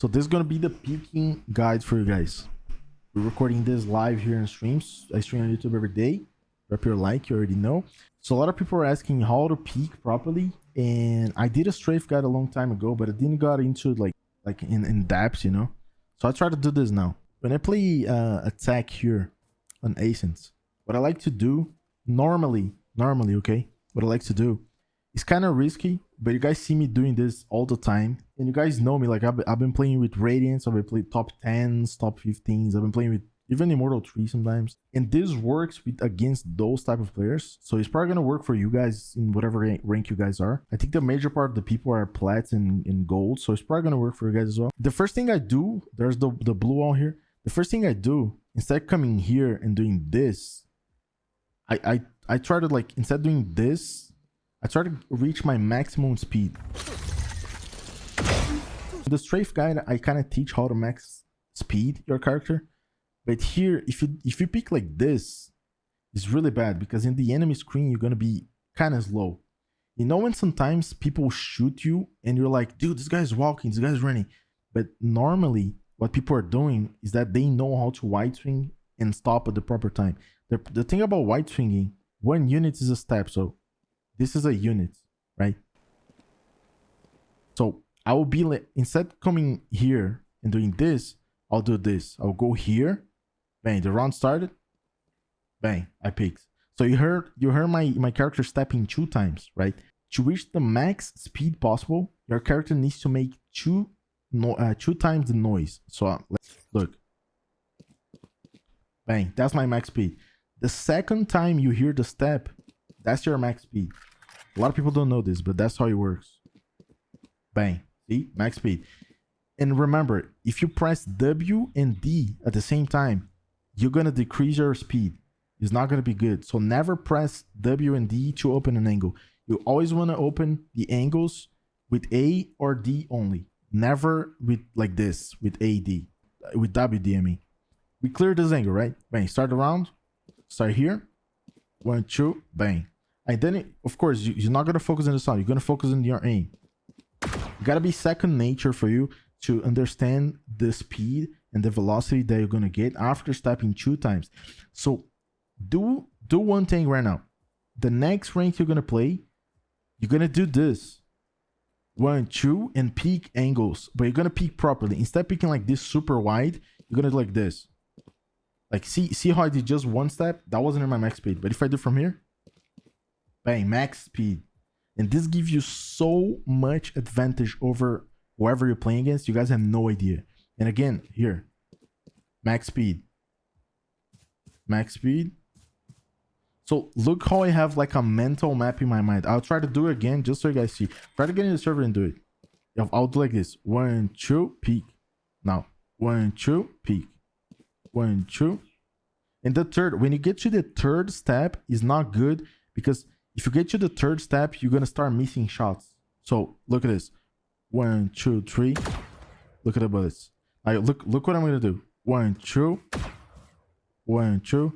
So this is gonna be the peeking guide for you guys. We're recording this live here in streams. I stream on YouTube every day. Drop your like, you already know. So a lot of people are asking how to peek properly. And I did a strafe guide a long time ago, but I didn't got into like like in, in depth, you know. So I try to do this now. When I play uh, attack here on Ascent, what I like to do normally, normally, okay, what I like to do is kind of risky, but you guys see me doing this all the time. And you guys know me, like I've, I've been playing with Radiants, I've been playing top 10s, top 15s, I've been playing with even Immortal 3 sometimes. And this works with against those type of players. So it's probably gonna work for you guys in whatever rank you guys are. I think the major part of the people are plats and, and gold. So it's probably gonna work for you guys as well. The first thing I do, there's the, the blue on here. The first thing I do, instead of coming here and doing this, I, I, I try to like, instead of doing this, I try to reach my maximum speed. The strafe guide, I kind of teach how to max speed your character. But here, if you if you pick like this, it's really bad because in the enemy screen, you're going to be kind of slow. You know when sometimes people shoot you and you're like, dude, this guy's walking, this guy's running. But normally, what people are doing is that they know how to wide swing and stop at the proper time. The, the thing about wide swinging, one unit is a step. So this is a unit, right? So I will be instead coming here and doing this, I'll do this. I'll go here. Bang, the round started. Bang, I picked. So you heard you heard my, my character stepping two times, right? To reach the max speed possible, your character needs to make two no, uh, two times the noise. So uh, let's look. Bang, that's my max speed. The second time you hear the step, that's your max speed. A lot of people don't know this, but that's how it works. Bang. See? Max speed. And remember, if you press W and D at the same time, you're going to decrease your speed. It's not going to be good. So never press W and D to open an angle. You always want to open the angles with A or D only. Never with like this, with AD, with WD, I mean. We clear this angle, right? Bang, start the round. Start here. One, two, bang. And then, it, of course, you, are not going to focus on the sound. You're going to focus on your aim. It got to be second nature for you to understand the speed and the velocity that you're going to get after stepping two times. So do do one thing right now. The next rank you're going to play, you're going to do this. One, two, and peak angles. But you're going to peak properly. Instead of peaking like this super wide, you're going to do like this. Like, see, see how I did just one step? That wasn't in my max speed. But if I do from here, bang, max speed. And this gives you so much advantage over whoever you're playing against. You guys have no idea. And again, here, max speed. Max speed. So look how I have like a mental map in my mind. I'll try to do it again just so you guys see. Try to get in the server and do it. I'll do like this. One, two, peak. Now, one, two, peak. One, two. And the third, when you get to the third step, is not good because if you get to the third step, you're going to start missing shots. So look at this. One, two, three. Look at the bullets. All right, look, look what I'm going to do. One, two. One, two.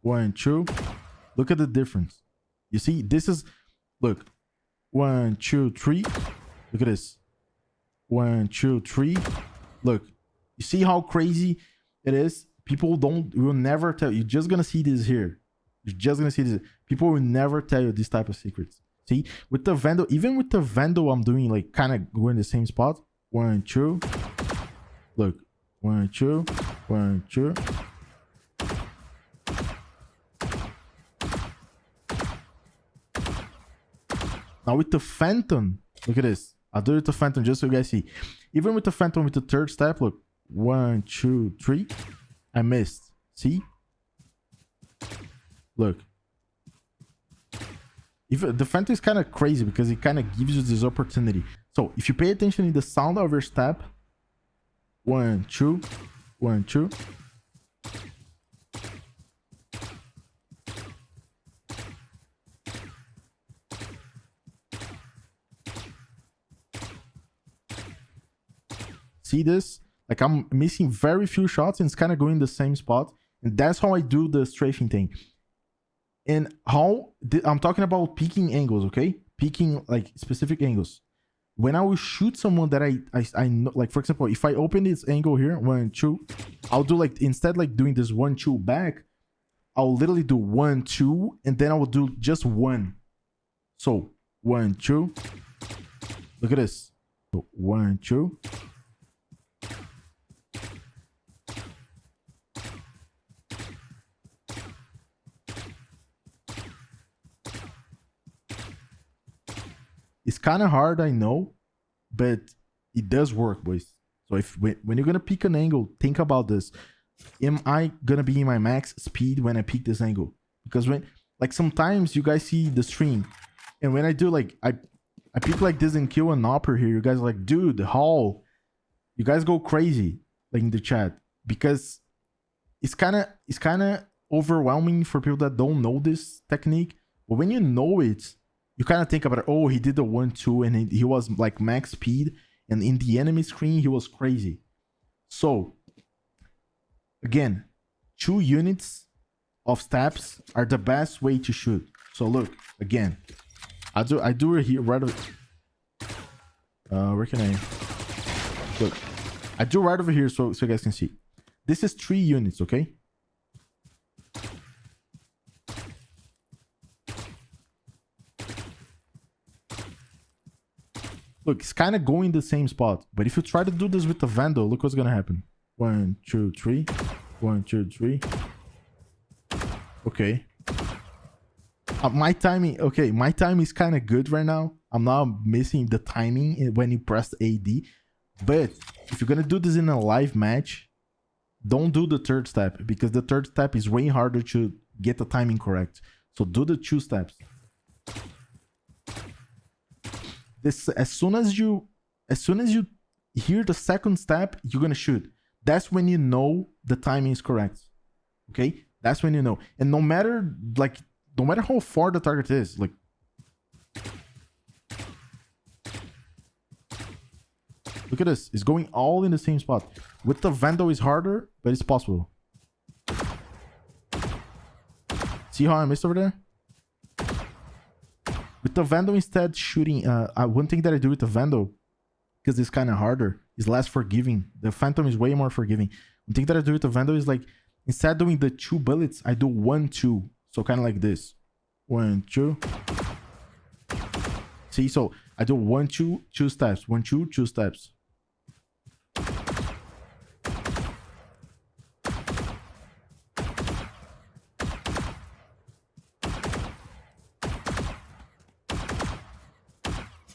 One, two. Look at the difference. You see, this is, look. One, two, three. Look at this. One, two, three. Look. You see how crazy it is? People don't, will never tell. You're just going to see this here. You're just gonna see this. People will never tell you this type of secrets. See, with the Vandal, even with the Vandal, I'm doing like kind of going the same spot. One, two. Look, one, two, one, two. Now with the Phantom, look at this. I'll do it with the Phantom just so you guys see. Even with the Phantom, with the third step, look. One, two, three. I missed. See? Look. If the Phantom is kind of crazy because it kind of gives you this opportunity. So if you pay attention in the sound of your step, one, two, one, two. See this? Like I'm missing very few shots and it's kind of going the same spot. And that's how I do the strafing thing and how i'm talking about peaking angles okay peaking like specific angles when I will shoot someone that I, I, I know, like for example, if I open this angle here, one, two, I'll do like, instead like doing this one, two back, I'll literally do one, two, and then I will do just one. So one, two, look at this. One, two, It's kind of hard, I know, but it does work, boys. So if when, you're gonna pick an angle, think about this. Am I gonna be in my max speed when I pick this angle? Because when like sometimes you guys see the stream, and when I do like I I pick like this and kill an upper here, you guys like, dude, how? You guys go crazy like in the chat because it's kind of it's kind of overwhelming for people that don't know this technique. But when you know it, you kind of think about, oh, he did the one two and he, he was like max speed, and in the enemy screen he was crazy. So again, two units of steps are the best way to shoot. So look again, I do I do it here right. Over, uh, where can I look? I do right over here so so you guys can see. This is three units, okay? Look, it's kind of going the same spot. But if you try to do this with the Vandal, look what's going to happen. One, two, three. One, two, three. Okay. Uh, my timing, okay, my time is kind of good right now. I'm not missing the timing when you press AD. But if you're going to do this in a live match, don't do the third step because the third step is way harder to get the timing correct. So do the two steps this as soon as you as soon as you hear the second step you're gonna shoot. That's when you know the timing is correct okay? That's when you know. And no matter like no matter how far the target is like look at this. It's going all in the same spot. With the vandal is harder but it's possible. See how i missed over there with the Vandal instead shooting, uh, uh, one thing that I do with the Vandal, because it's kind of harder, is less forgiving. The Phantom is way more forgiving. One thing that I do with the Vandal is like, instead doing the two bullets, I do one, two. So kind of like this. One, two. See, so I do one, two, two steps. One, two, two steps.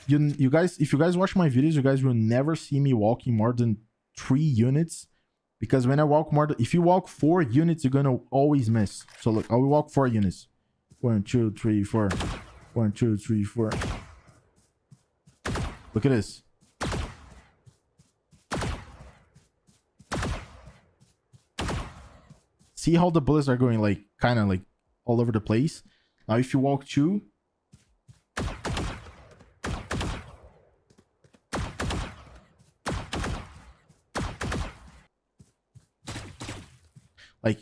You you guys if you guys watch my videos you guys will never see me walking more than three units. Because when i walk more if you walk four units you're gonna always miss. So look i will walk four units. One two three four. One two three four. Look at this. See how the bullets are going like kind of like all over the place? Now if you walk two Like,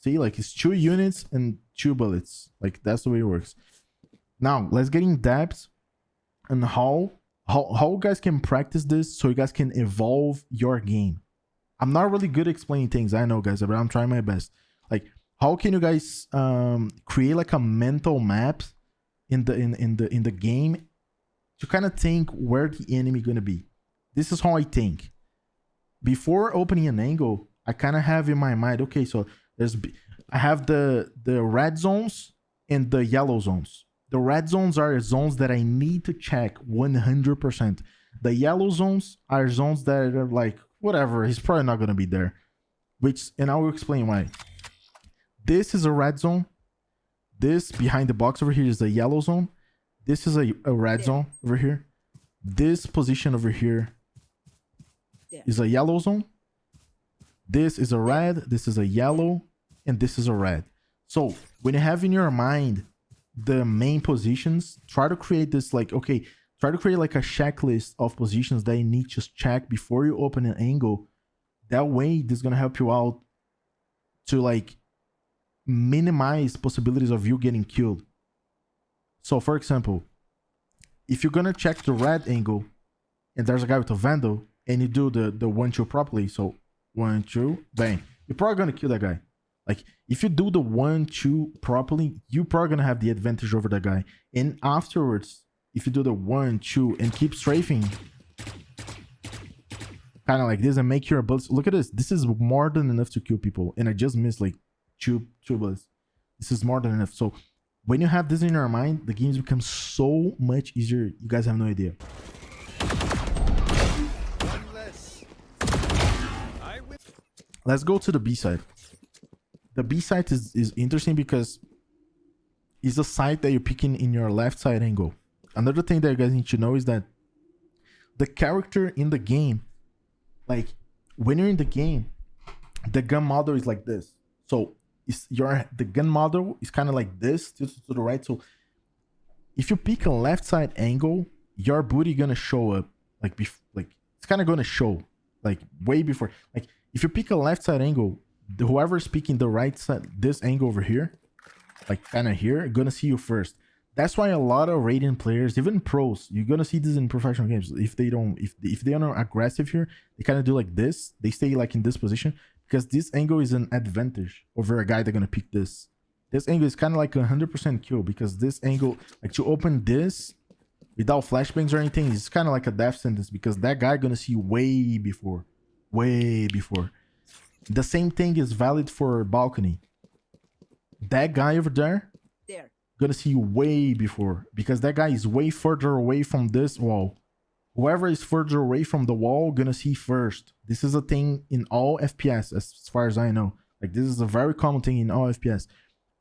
see, like it's two units and two bullets. Like that's the way it works. Now let's get in depth and how how how guys can practice this so you guys can evolve your game. I'm not really good at explaining things, I know guys, but I'm trying my best. Like how can you guys um create like a mental map in the in, in the in the game to kind of think where the enemy gonna be this is how I think. Before opening an angle, I kind of have in my mind, okay, so there's I have the the red zones and the yellow zones. The red zones are zones that I need to check 100%. The yellow zones are zones that are like, whatever, he's probably not going to be there. Which, and I will explain why. This is a red zone. This behind the box over here is the yellow zone. This is a, a red zone over here. This position over here is a yellow zone. This is a red, this is a yellow, and this is a red. So when you have in your mind the main positions, try to create this like, okay, try to create like a checklist of positions that you need to check before you open an angle. That way, this is going to help you out to like minimize possibilities of you getting killed. So for example, if you're gonna check the red angle and there's a guy with a vandal and you do the the one two properly, so one two bang, you're probably gonna kill that guy. Like if you do the one two properly, you're probably gonna have the advantage over that guy. And afterwards, if you do the one two and keep strafing, kind of like this and make your bullets. Look at this. This is more than enough to kill people, and I just missed like two two bullets. This is more than enough. So when you have this in your mind, the games become so much easier. You guys have no idea. Let's go to the B side. The B side is, is interesting because it's a side that you're picking in your left side angle. Another thing that you guys need to know is that the character in the game, like when you're in the game, the gun model is like this. So it's your the gun model is kind of like this to, to the right. So if you pick a left side angle, your booty gonna show up like bef- like it's kind of gonna show like way before. Like if you pick a left side angle, whoever's picking the right side, this angle over here, like kind of here, gonna see you first. That's why a lot of Radiant players, even pros, you're gonna see this in professional games. If they don't, if if they are aggressive here, they kind of do like this. They stay like in this position because this angle is an advantage over a guy that's gonna pick this. This angle is kind of like a 100% kill because this angle, like to open this without flashbangs or anything, is kind of like a death sentence because that guy gonna see way before, way before. The same thing is valid for balcony. That guy over there, There. gonna see you way before because that guy is way further away from this wall. Whoever is further away from the wall gonna see first. This is a thing in all FPS as far as I know. Like this is a very common thing in all FPS.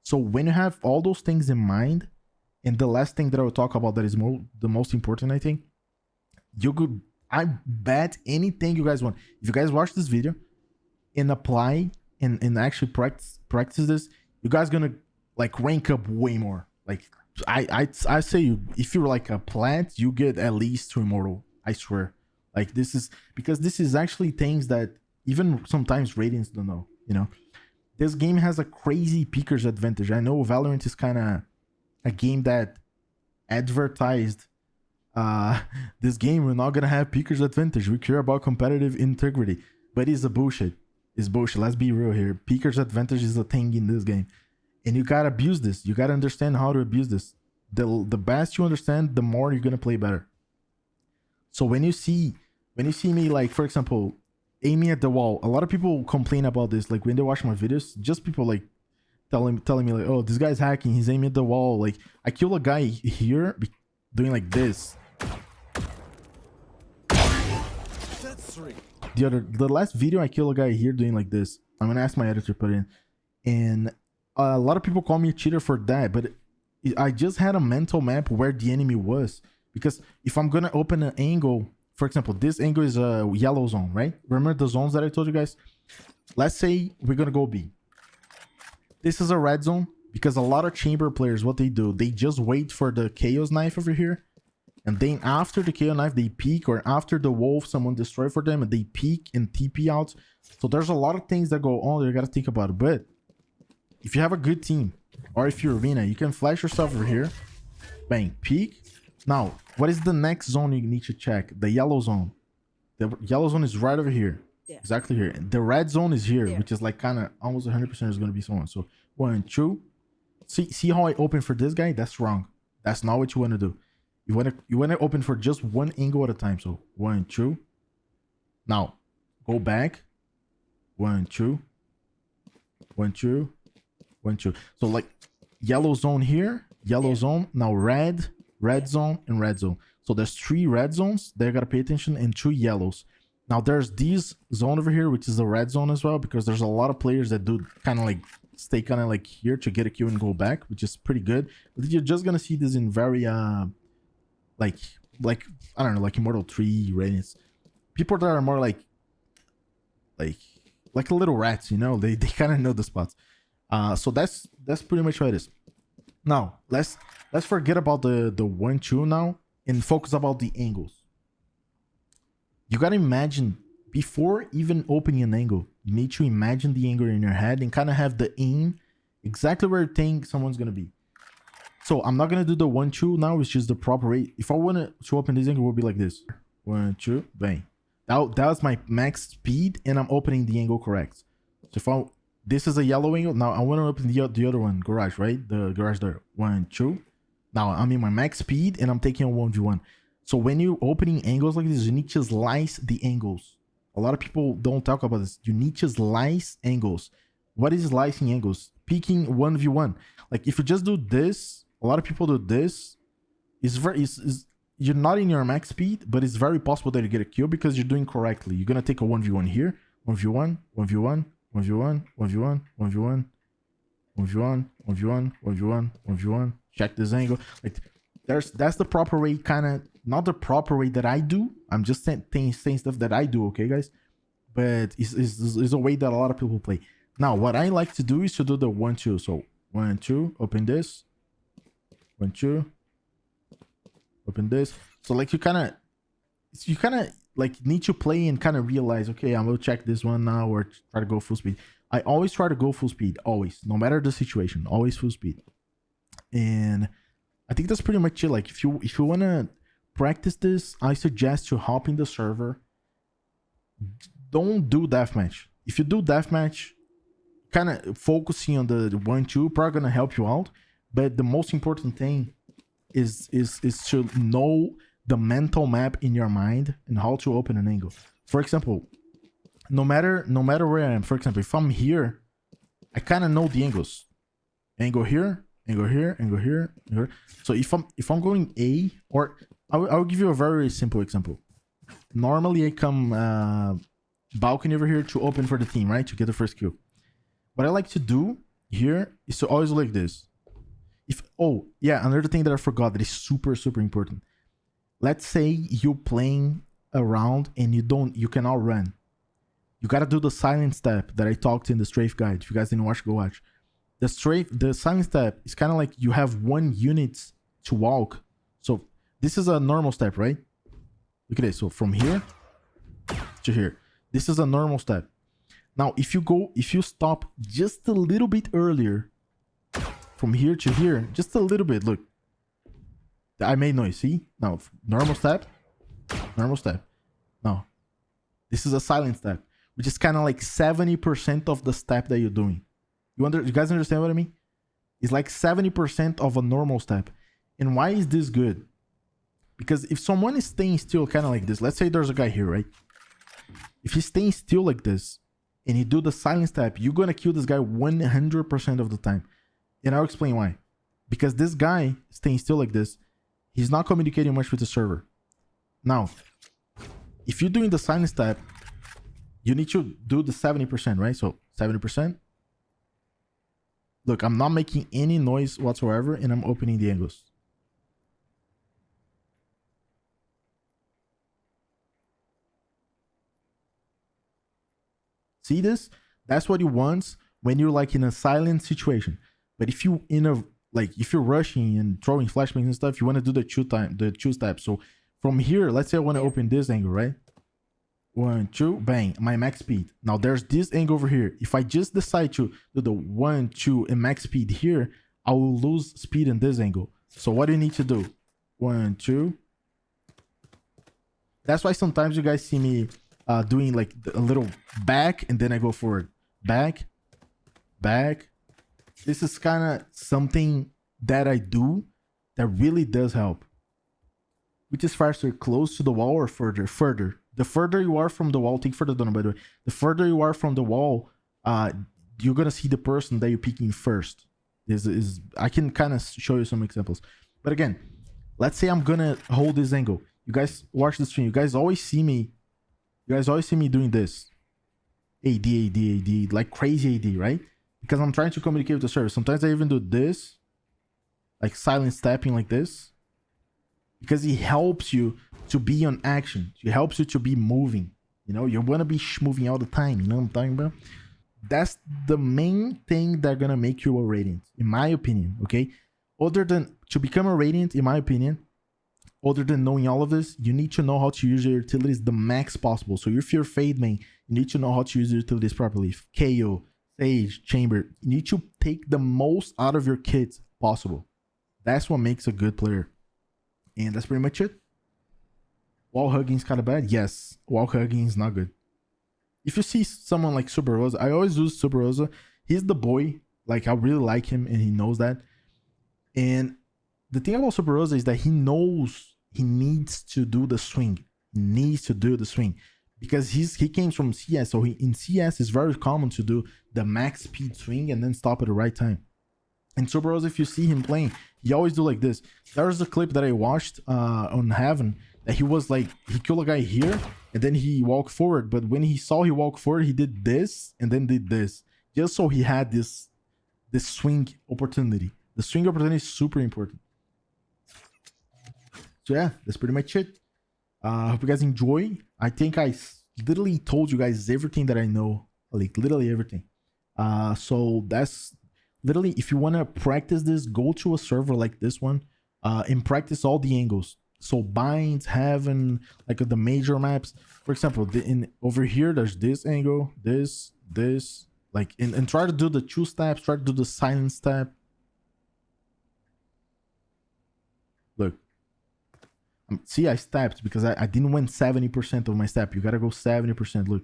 So when you have all those things in mind, and the last thing that I will talk about that is mo- the most important, I think, you could I bet anything you guys want. If you guys watch this video and apply and, and actually practice practice this, you guys gonna like rank up way more. Like I I I say you if you're like a plat, you get at least to immortal. I swear. Like this is because this is actually things that even sometimes Radiants don't know. You know, this game has a crazy peekers advantage. I know Valorant is kind of a game that advertised uh this game we're not gonna have peekers advantage. We care about competitive integrity. But it's a bullshit. It's bullshit. Let's be real here. Peekers advantage is a thing in this game. And you gotta abuse this. You gotta understand how to abuse this. The the best you understand the more you're gonna play better. So when you see when you see me like for example aiming at the wall a lot of people complain about this. Like when they watch my videos just people like telling telling me like oh this guy's hacking. He's aiming at the wall. Like i kill a guy here doing like this the other the last video i kill a guy here doing like this i'm gonna ask my editor to put in and a lot of people call me a cheater for that but i just had a mental map where the enemy was because if i'm gonna open an angle for example this angle is a yellow zone right? Remember the zones that i told you guys? Let's say we're gonna go b. This is a red zone because a lot of chamber players what they do they just wait for the KAY/O knife over here and then after the KAY/O knife, they peek, or after the wolf, someone destroy for them, and they peek and TP out. So there's a lot of things that go on that you gotta think about. It. But if you have a good team, or if you're arena, you can flash yourself over here, bang, peek. Now, what is the next zone you need to check? The yellow zone. The yellow zone is right over here. There. Exactly here. The red zone is here, There. which is like kind of almost 100% is going to be someone. So one, two. See, see how I open for this guy? That's wrong. That's not what you want to do. You want to you want to open for just one angle at a time. So one, two. Now, go back. One, two. One, two. One, two. So like yellow zone here, yellow Yeah. zone. Now red, red zone, and red zone. So there's three red zones. They gotta pay attention, and two yellows. Now there's this zone over here, which is the red zone as well, because there's a lot of players that do kind of like stay kind of like here to get a kill and go back, which is pretty good. But you're just gonna see this in very uh like like I don't know, like Immortal 3 radiance. People that are more like like like little rats, you know, they they kind of know the spots. Uh so that's that's pretty much what it is. Now let's let's forget about the the one two now and focus about the angles. You gotta imagine before even opening an angle, you need to imagine the angle in your head and kind of have the aim exactly where you think someone's gonna be. So I'm not gonna do the one two now. It's just the proper rate. If I wanna in this angle, it will be like this: one two, bang. That that was my max speed, and I'm opening the angle correct. So if I this is a yellow angle, now I want to open the the other one, garage, right? The garage there, one two. Now I'm in my max speed, and I'm taking a one v one. So when you're opening angles like this, you need to slice the angles. A lot of people don't talk about this. You need to slice angles. What is slicing angles? Picking 1v1. Like if you just do this, a lot of people do this. It's very it's, it's, you're not in your max speed, but it's very possible that you get a kill because you're doing correctly. You're gonna take a 1v1 here, 1v1, 1v1, 1v1, 1v1, 1v1, 1v1, 1v1, 1v1, 1v1. Check this angle. Like there's that's the proper way, kind of not the proper way that I do. I'm just saying, saying stuff that I do, okay, guys? But it's, it's, it's a way that a lot of people play. Now, what I like to do is to do the one, two. So one, two, open this. One, two. Open this. So like you kind of, you kind of like need to play and kind of realize, okay, I'm gonna check this one now or try to go full speed. I always try to go full speed, always, no matter the situation, always full speed. And I think that's pretty much it. Like if you if you wanna practice this, I suggest you hop in the server. Don't do deathmatch. If you do deathmatch, kind of focusing on the one two probably gonna help you out. But the most important thing is is is to know the mental map in your mind and how to open an angle. For example, no matter no matter where I am, for example, if I'm here, I kind of know the angles. Angle here, angle here, angle here, angle here. So if I'm if I'm going A or I will, I will give you a very simple example. Normally I come uh, balcony over here to open for the team, right? To get the first kill. What I like to do here is to always like this. If oh yeah, another thing that I forgot that is super super important. Let's say you're playing around and you don't you cannot run. You gotta do the silent step that I talked in the strafe guide. If you guys didn't watch, go watch. The strafe the silent step is kind of like you have one unit to walk. So this is a normal step, right? Look at this. So from here to here. This is a normal step. Now, if you go, if you stop just a little bit earlier from here to here, just a little bit, look. I made noise, see? Now, normal step, normal step. Now, this is a silent step, which is kind of like 70% of the step that you're doing. You, under, you guys understand what I mean? It's like 70% of a normal step. And why is this good? Because if someone is staying still kind of like this, let's say there's a guy here, right? If he's staying still like this and he do the silent step, you're going to kill this guy 100% of the time. And I'll explain why. Because this guy staying still like this, he's not communicating much with the server. Now, if you're doing the silence step, you need to do the 70%, right? So 70%. Look, I'm not making any noise whatsoever and I'm opening the angles. See this? That's what he wants when you're like in a silent situation. But if you in a like if you're rushing and throwing flashbangs and stuff, you want to do the two time the two steps. So from here, let's say I want to open this angle, right? One, two, bang, my max speed. Now there's this angle over here. If I just decide to do the one, two, and max speed here, I will lose speed in this angle. So what do you need to do? One, two. That's why sometimes you guys see me uh, doing like a little back and then I go forward. Back, back. This is kind of something that I do that really does help. Which is faster, close to the wall or further? Further. The further you are from the wall, take further down by the way. The further you are from the wall, uh, you're gonna see the person that you're picking first. This is I can kind of show you some examples. But again, let's say I'm gonna hold this angle. You guys watch the stream. You guys always see me you guys always see me doing this. AD, AD, AD, like crazy AD, right? Because I'm trying to communicate with the server. Sometimes I even do this, like silent stepping like this. Because it helps you to be on action. It helps you to be moving. You know, you want to be moving all the time. You know what I'm talking about? That's the main thing that's going to make you a radiant, in my opinion, okay? Other than to become a radiant, in my opinion, other than knowing all of this, you need to know how to use your utilities the max possible. So if you're Fade main, you need to know how to use your utilities properly. KAY/O, stage, chamber. You need to take the most out of your kids possible. That's what makes a good player. And that's pretty much it. Wall hugging is kind of bad. Yes, wall hugging is not good. If you see someone like Super Rosa, I always use Super Rosa. He's the boy. Like I really like him, and he knows that. And the thing about Super Rosa is that he knows he needs to do the swing. He needs to do the swing because he's he came from CS. So he, in CS, it's very common to do the max speed swing and then stop at the right time. And Rosa, if you see him playing, he always do like this. There's a clip that I watched uh, on Haven that he was like he killed a guy here and then he walked forward. But when he saw he walked forward, he did this and then did this just so he had this this swing opportunity. The swing opportunity is super important. So yeah, that's pretty much it. Uh, hope you guys enjoy. I think I literally told you guys everything that I know, like literally everything. Uh, so that's literally if you want to practice this, go to a server like this one, uh, and practice all the angles. So binds, haven, like the major maps. For example, the, in over here, there's this angle, this, this, like, and, and try to do the two steps, try to do the silent step. Look, um, see, I stepped because I, I didn't win 70% of my step. You gotta go 70%. Look.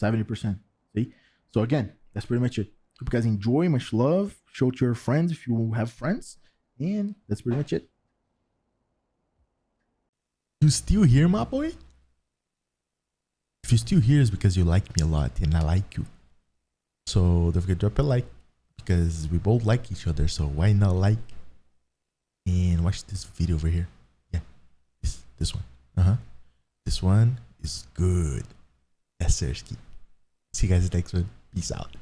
70%. See? So again, that's pretty much it. Hope you guys enjoy. Much love. Show to your friends if you have friends. And that's pretty much it. You still here, my boy? If you're still here, it's because you like me a lot and I like you. So don't forget to drop a like because we both like each other. So why not like and watch this video over here? Yeah, this this one. Uh huh. This one is good. Sersky. See you guys next one. Peace out.